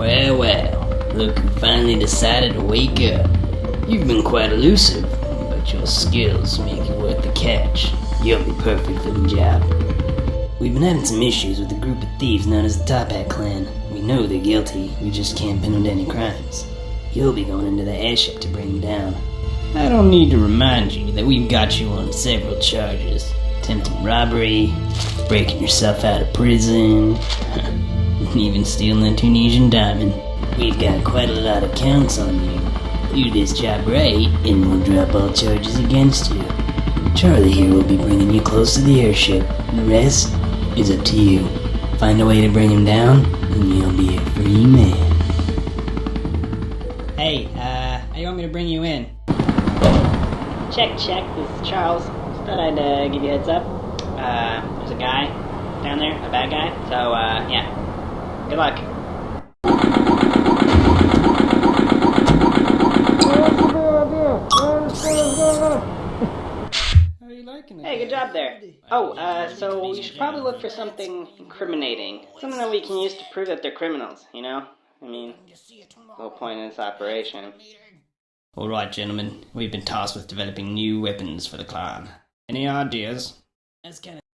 Well, well, look who finally decided to wake up. You've been quite elusive, but your skills make you worth the catch. You'll be perfect for the job. We've been having some issues with a group of thieves known as the Toppat Clan. We know they're guilty, we just can't pin them to any crimes. You'll be going into the airship to bring them down. I don't need to remind you that we've got you on several charges. Attempted robbery, breaking yourself out of prison, even stealing a Tunisian diamond. We've got quite a lot of counts on you. Do this job right, and we'll drop all charges against you. Charlie here will be bringing you close to the airship. The rest is up to you. Find a way to bring him down, and you'll be a free man. Hey, uh, how you want me to bring you in? Check, check. This is Charles. Just thought I'd uh, give you a heads up. Uh, there's a guy down there, a bad guy. So, uh, yeah. Good luck. How are you liking it? Hey, good job there. Oh, uh, so you should probably look for something incriminating. Something that we can use to prove that they're criminals, you know? I mean, the whole point of this operation. Alright, gentlemen, we've been tasked with developing new weapons for the clan. Any ideas? That's kind of.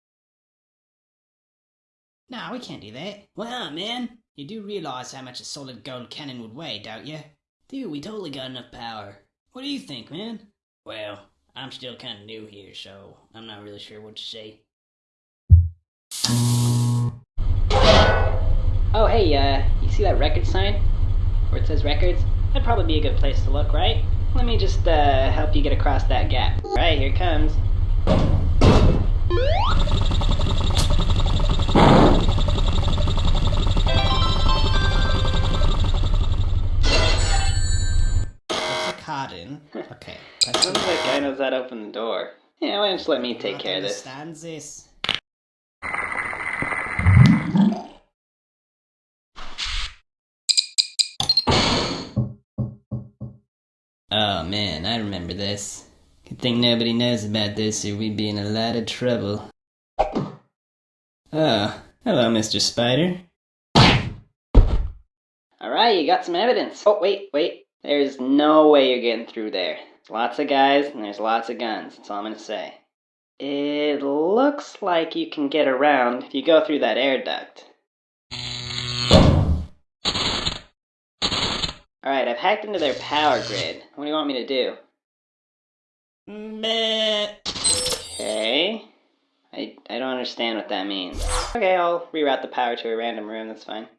Nah, we can't do that. Wow, man, you do realize how much a solid gold cannon would weigh, don't you? Dude, we totally got enough power. What do you think, man? Well, I'm still kind of new here, so I'm not really sure what to say. Oh, hey, uh, you see that record sign? Where it says records? That'd probably be a good place to look, right? Let me just, uh, help you get across that gap. Right, here comes. What's the card in? Okay. Sounds like guy knows how to open the door. Yeah, why don't you let me take care of this? Understands this. Oh man, I remember this. Good thing nobody knows about this or we'd be in a lot of trouble. Oh, hello, Mr. Spider. Alright, you got some evidence. Oh, wait, wait. There's no way you're getting through there. Lots of guys and there's lots of guns. That's all I'm gonna say. It looks like you can get around if you go through that air duct. Alright, I've hacked into their power grid. What do you want me to do? Meh. Okay. I, I don't understand what that means. Okay, I'll reroute the power to a random room, that's fine.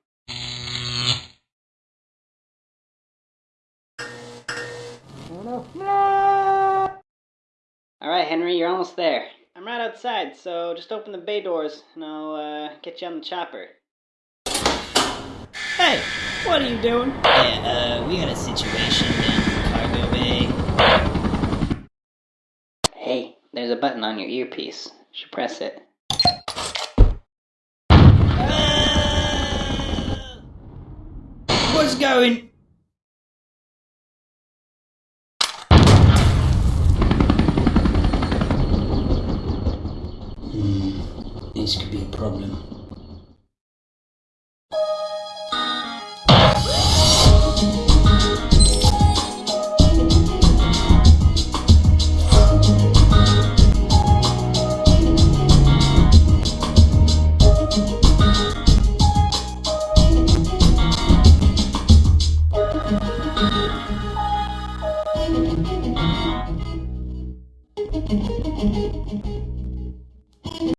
Alright, Henry, you're almost there. I'm right outside, so just open the bay doors and I'll uh, get you on the chopper. Hey, what are you doing? Yeah, uh, we got a situation down in cargo bay. Hey, there's a button on your earpiece. You should press it. What's going? this could be a problem.